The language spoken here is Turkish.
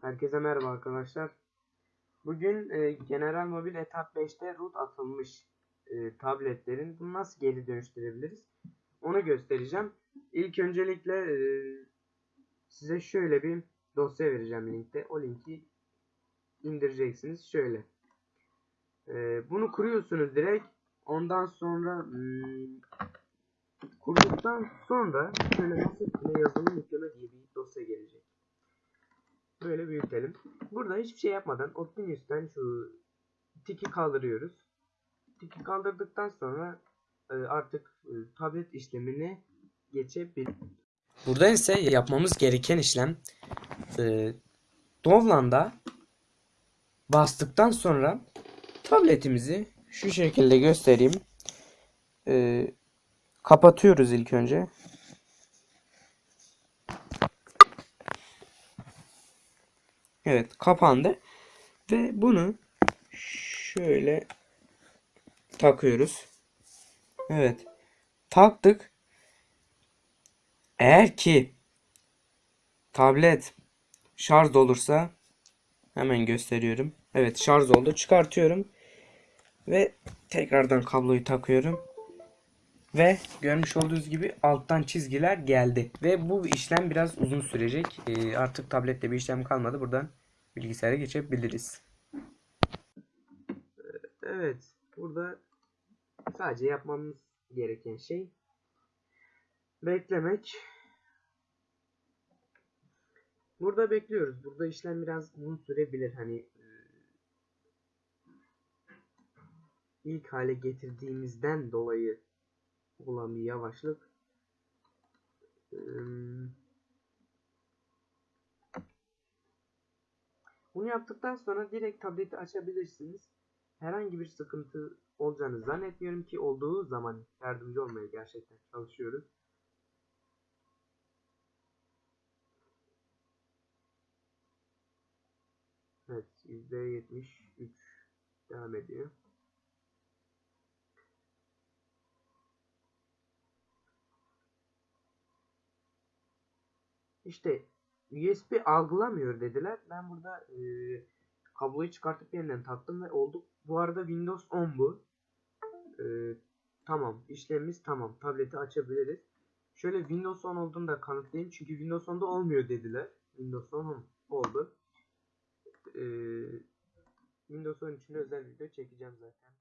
Herkese merhaba arkadaşlar. Bugün e, General Mobil Etap 5'te root atılmış e, tabletlerin bunu nasıl geri dönüştürebiliriz? Onu göstereceğim. İlk öncelikle e, size şöyle bir dosya vereceğim linkte. O linki indireceksiniz. Şöyle. E, bunu kuruyorsunuz direkt. Ondan sonra hmm, kurduktan sonra şöyle masa üstüne yazılım yükleme diye bir dosya gelecek. Böyle büyütelim. Burada hiçbir şey yapmadan Optimus'ten şu tiki kaldırıyoruz. Tiki kaldırdıktan sonra e, artık e, tablet işlemine geçebilir. Burada ise yapmamız gereken işlem e, Dovlan'da bastıktan sonra tabletimizi şu şekilde göstereyim. E, kapatıyoruz ilk önce. Evet kapandı. Ve bunu şöyle takıyoruz. Evet. Taktık. Eğer ki tablet şarj olursa hemen gösteriyorum. Evet şarj oldu. Çıkartıyorum. Ve tekrardan kabloyu takıyorum. Ve görmüş olduğunuz gibi alttan çizgiler geldi. Ve bu işlem biraz uzun sürecek. Ee, artık tablette bir işlem kalmadı. Buradan bilgisayara geçebiliriz. Evet. Burada sadece yapmamız gereken şey beklemek. Burada bekliyoruz. Burada işlem biraz uzun sürebilir. Hani e, ilk hale getirdiğimizden dolayı olan bir yavaşlık. Bunu yaptıktan sonra direkt tableti açabilirsiniz. Herhangi bir sıkıntı olacağını zannetmiyorum ki olduğu zaman yardımcı olmaya gerçekten çalışıyoruz. Evet %73 devam ediyor. İşte USB algılamıyor dediler. Ben burada e, kabloyu çıkartıp yeniden taktım ve oldu. Bu arada Windows 10 bu. E, tamam. işlemimiz tamam. Tableti açabiliriz. Şöyle Windows 10 olduğunu da kanıtlayayım. Çünkü Windows 10'da olmuyor dediler. Windows 10 oldu. E, Windows 10 için özel video çekeceğim zaten.